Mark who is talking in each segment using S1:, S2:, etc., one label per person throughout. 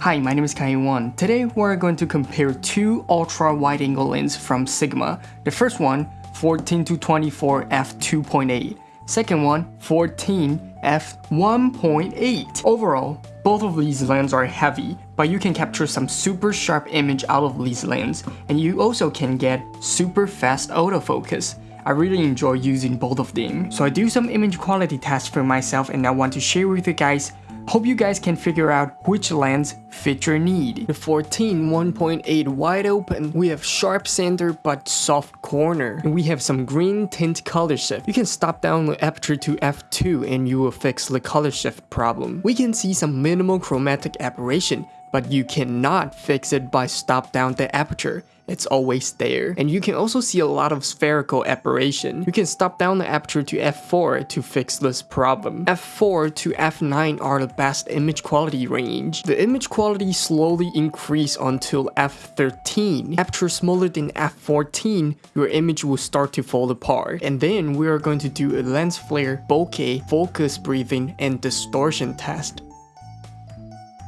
S1: Hi, my name is Kai-Wan. Today we're going to compare two ultra wide angle lenses from Sigma. The first one, 14 to 24 f2.8. Second one, 14 f1.8. Overall, both of these lenses are heavy, but you can capture some super sharp image out of these lenses, and you also can get super fast autofocus. I really enjoy using both of them. So I do some image quality tests for myself and I want to share with you guys Hope you guys can figure out which lens fit your need. The 14 1.8 wide open, we have sharp center but soft corner. And we have some green tint color shift. You can stop down the aperture to f2 and you will fix the color shift problem. We can see some minimal chromatic aberration, but you cannot fix it by stop down the aperture it's always there. And you can also see a lot of spherical aberration. You can stop down the aperture to f4 to fix this problem. f4 to f9 are the best image quality range. The image quality slowly increase until f13. Aperture smaller than f14, your image will start to fall apart. And then we are going to do a lens flare, bokeh, focus breathing, and distortion test.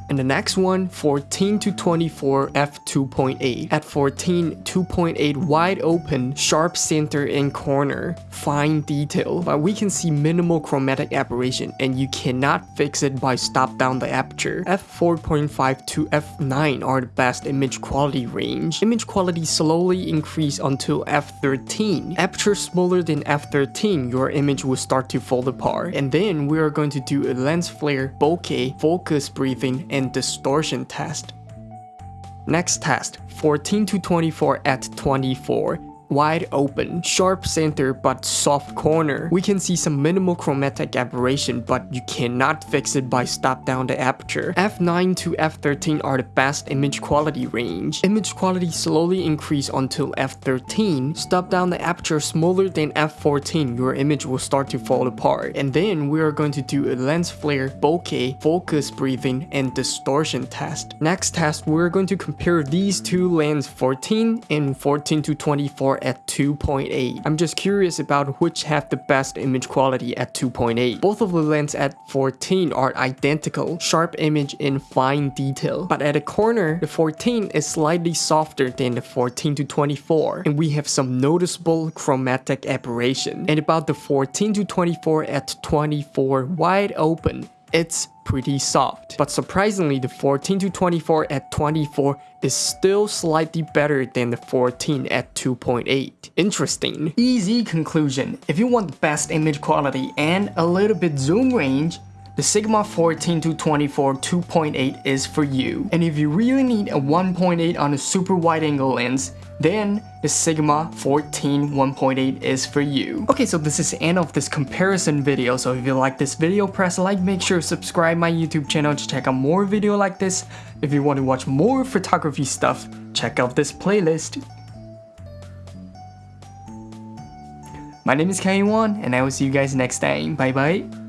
S1: And the next one, 14 to 24 f2.8. At 14, 2.8 wide open, sharp center and corner, fine detail, but we can see minimal chromatic aberration and you cannot fix it by stop down the aperture. f4.5 to f9 are the best image quality range. Image quality slowly increase until f13. Aperture smaller than f13, your image will start to fall apart. And then we are going to do a lens flare, bokeh, focus breathing, and distortion test. Next test, 14 to 24 at 24 wide open, sharp center but soft corner. We can see some minimal chromatic aberration but you cannot fix it by stop down the aperture. f9 to f13 are the best image quality range. Image quality slowly increase until f13. Stop down the aperture smaller than f14, your image will start to fall apart. And then we are going to do a lens flare, bokeh, focus breathing, and distortion test. Next test, we're going to compare these two lens 14 and 14 to 24 at 2.8. I'm just curious about which have the best image quality at 2.8. Both of the lenses at 14 are identical, sharp image in fine detail. But at a corner, the 14 is slightly softer than the 14 to 24, and we have some noticeable chromatic aberration. And about the 14 to 24 at 24 wide open, it's pretty soft. But surprisingly, the 14 to 24 at 24 is still slightly better than the 14 at 2.8. Interesting. Easy conclusion. If you want the best image quality and a little bit zoom range, the Sigma 14 to 24 2.8 is for you. And if you really need a 1.8 on a super wide angle lens, then the Sigma 14 1.8 is for you. Okay, so this is the end of this comparison video. So if you like this video, press like, make sure to subscribe my YouTube channel to check out more video like this. If you want to watch more photography stuff, check out this playlist. My name is Kai Wan, and I will see you guys next time. Bye bye.